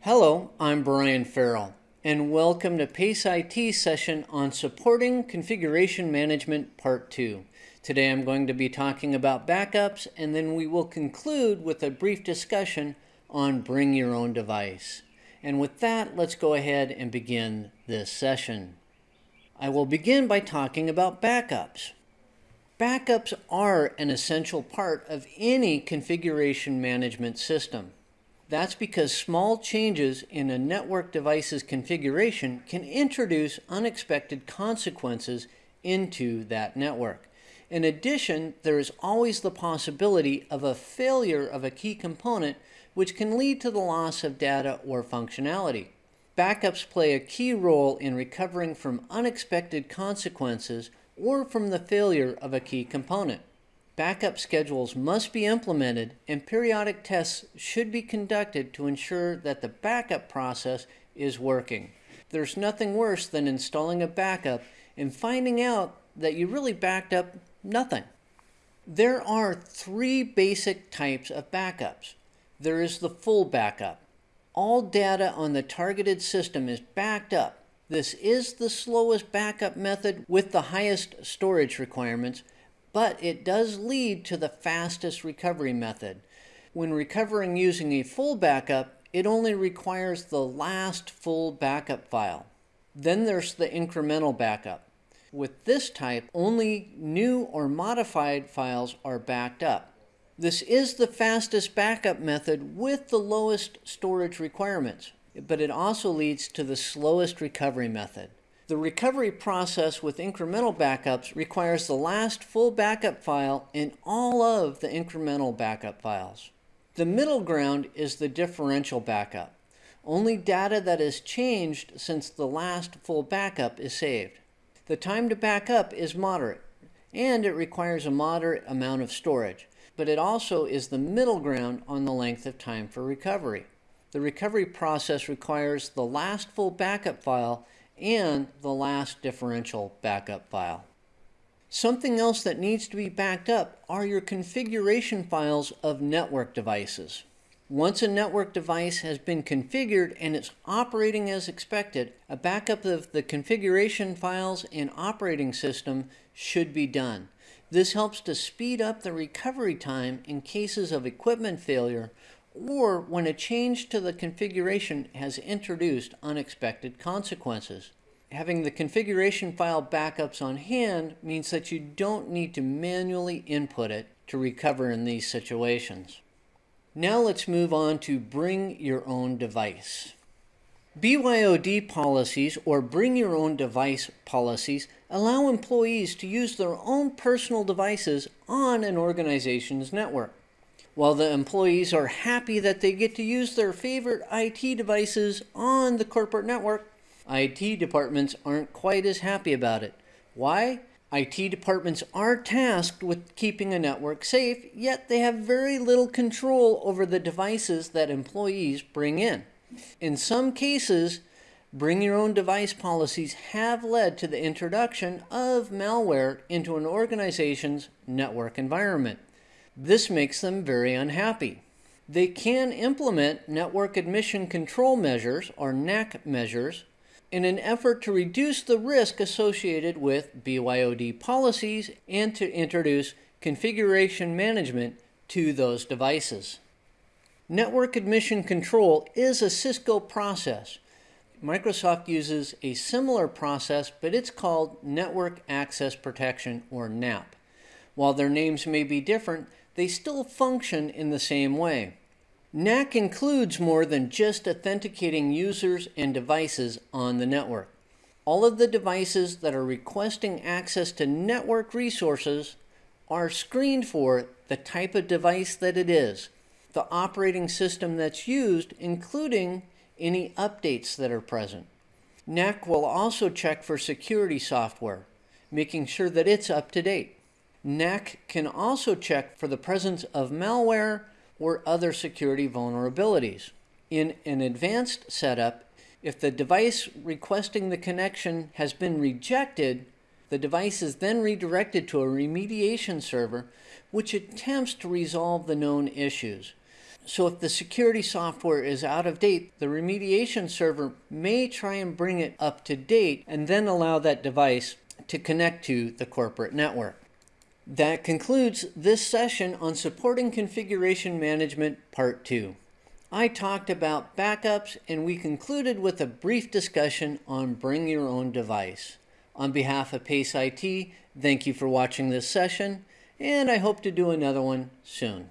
Hello, I'm Brian Farrell, and welcome to PACE IT session on Supporting Configuration Management Part 2. Today I'm going to be talking about backups, and then we will conclude with a brief discussion on Bring Your Own Device. And with that, let's go ahead and begin this session. I will begin by talking about backups. Backups are an essential part of any configuration management system. That's because small changes in a network device's configuration can introduce unexpected consequences into that network. In addition, there is always the possibility of a failure of a key component which can lead to the loss of data or functionality. Backups play a key role in recovering from unexpected consequences or from the failure of a key component. Backup schedules must be implemented and periodic tests should be conducted to ensure that the backup process is working. There's nothing worse than installing a backup and finding out that you really backed up nothing. There are three basic types of backups. There is the full backup. All data on the targeted system is backed up. This is the slowest backup method with the highest storage requirements but it does lead to the fastest recovery method. When recovering using a full backup, it only requires the last full backup file. Then there's the incremental backup. With this type, only new or modified files are backed up. This is the fastest backup method with the lowest storage requirements, but it also leads to the slowest recovery method. The recovery process with incremental backups requires the last full backup file in all of the incremental backup files. The middle ground is the differential backup. Only data that has changed since the last full backup is saved. The time to backup is moderate, and it requires a moderate amount of storage, but it also is the middle ground on the length of time for recovery. The recovery process requires the last full backup file and the last differential backup file. Something else that needs to be backed up are your configuration files of network devices. Once a network device has been configured and it's operating as expected, a backup of the configuration files and operating system should be done. This helps to speed up the recovery time in cases of equipment failure or when a change to the configuration has introduced unexpected consequences. Having the configuration file backups on hand means that you don't need to manually input it to recover in these situations. Now let's move on to bring your own device. BYOD policies or bring your own device policies allow employees to use their own personal devices on an organization's network. While the employees are happy that they get to use their favorite IT devices on the corporate network, IT departments aren't quite as happy about it. Why? IT departments are tasked with keeping a network safe, yet they have very little control over the devices that employees bring in. In some cases, bring your own device policies have led to the introduction of malware into an organization's network environment. This makes them very unhappy. They can implement network admission control measures, or NAC measures, in an effort to reduce the risk associated with BYOD policies and to introduce configuration management to those devices. Network admission control is a Cisco process. Microsoft uses a similar process, but it's called Network Access Protection, or NAP. While their names may be different, they still function in the same way. NAC includes more than just authenticating users and devices on the network. All of the devices that are requesting access to network resources are screened for the type of device that it is, the operating system that's used, including any updates that are present. NAC will also check for security software, making sure that it's up to date. NAC can also check for the presence of malware or other security vulnerabilities. In an advanced setup, if the device requesting the connection has been rejected, the device is then redirected to a remediation server which attempts to resolve the known issues. So if the security software is out of date, the remediation server may try and bring it up to date and then allow that device to connect to the corporate network. That concludes this session on supporting configuration management part 2. I talked about backups and we concluded with a brief discussion on bring your own device. On behalf of PACE IT, thank you for watching this session and I hope to do another one soon.